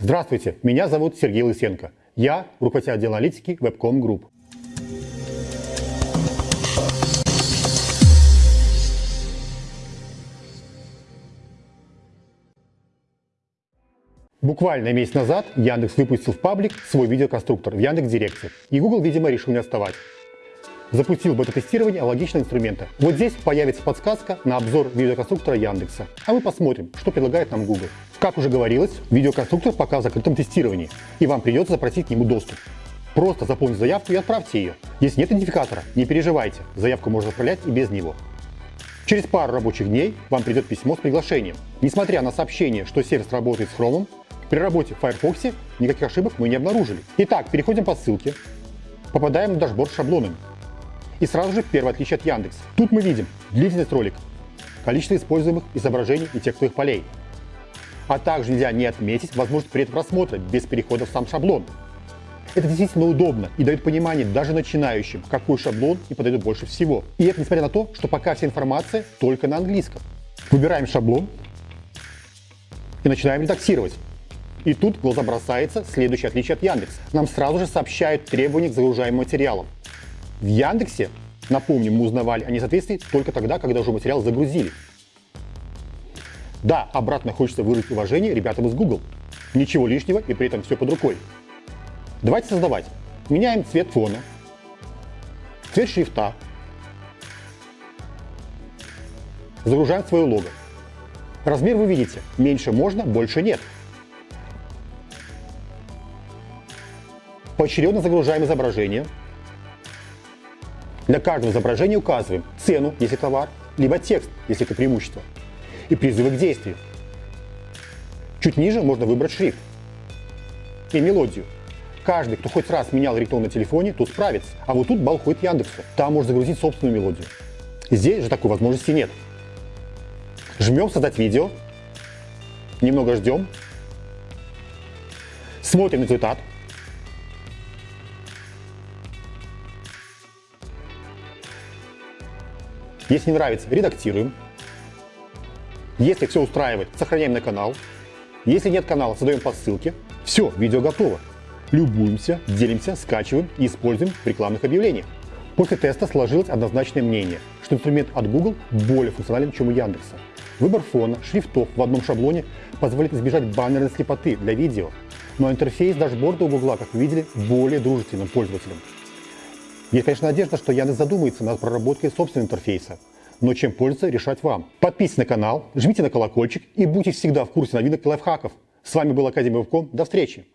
Здравствуйте, меня зовут Сергей Лысенко. Я руководитель отдела аналитики Webcom Group. Буквально месяц назад Яндекс выпустил в паблик свой видеоконструктор в Яндекс.Директе. И Google, видимо, решил не отставать. Запустил бета-тестирование аналогичного инструмента. Вот здесь появится подсказка на обзор видеоконструктора Яндекса. А мы посмотрим, что предлагает нам Google. Как уже говорилось, видеоконструктор пока в закрытом тестировании, и вам придется запросить к нему доступ. Просто заполните заявку и отправьте ее. Если нет идентификатора, не переживайте, заявку можно отправлять и без него. Через пару рабочих дней вам придет письмо с приглашением. Несмотря на сообщение, что сервис работает с Chrome, при работе в Firefox никаких ошибок мы не обнаружили. Итак, переходим по ссылке, попадаем на дашборд с шаблонами. И сразу же первое отличие от Яндекс. Тут мы видим длительность ролика, количество используемых изображений и текстовых полей. А также нельзя не отметить возможность предпросмотра без перехода в сам шаблон. Это действительно удобно и дает понимание даже начинающим, какой шаблон и подойдет больше всего. И это несмотря на то, что пока вся информация только на английском. Выбираем шаблон и начинаем редактировать. И тут в глаза бросается следующее отличие от Яндекс. Нам сразу же сообщают требования к загружаемым материалам. В Яндексе, напомним, мы узнавали о несоответствии только тогда, когда уже материал загрузили. Да, обратно хочется выразить уважение ребятам из Google. Ничего лишнего и при этом все под рукой. Давайте создавать. Меняем цвет фона, цвет шрифта, загружаем свое лого. Размер вы видите, меньше можно, больше нет. Поочередно загружаем изображение. Для каждого изображения указываем цену, если товар, либо текст, если это преимущество, и призывы к действию. Чуть ниже можно выбрать шрифт и мелодию. Каждый, кто хоть раз менял рингтон на телефоне, тут справится. А вот тут балл ходит Яндексу. Там можно загрузить собственную мелодию. Здесь же такой возможности нет. Жмем «Создать видео», немного ждем, смотрим результат, Если не нравится, редактируем. Если все устраивает, сохраняем на канал. Если нет канала, создаем по ссылке. Все, видео готово. Любуемся, делимся, скачиваем и используем в рекламных объявлениях. После теста сложилось однозначное мнение, что инструмент от Google более функционален, чем у Яндекса. Выбор фона, шрифтов в одном шаблоне позволит избежать баннерной слепоты для видео, но интерфейс дашборда у Google, как вы видели, более дружественным пользователям. Есть, конечно, надежда, что Яндекс задумается над проработкой собственного интерфейса. Но чем пользоваться, решать вам. Подписывайтесь на канал, жмите на колокольчик и будьте всегда в курсе новинок и лайфхаков. С вами был Академия Вебком. До встречи!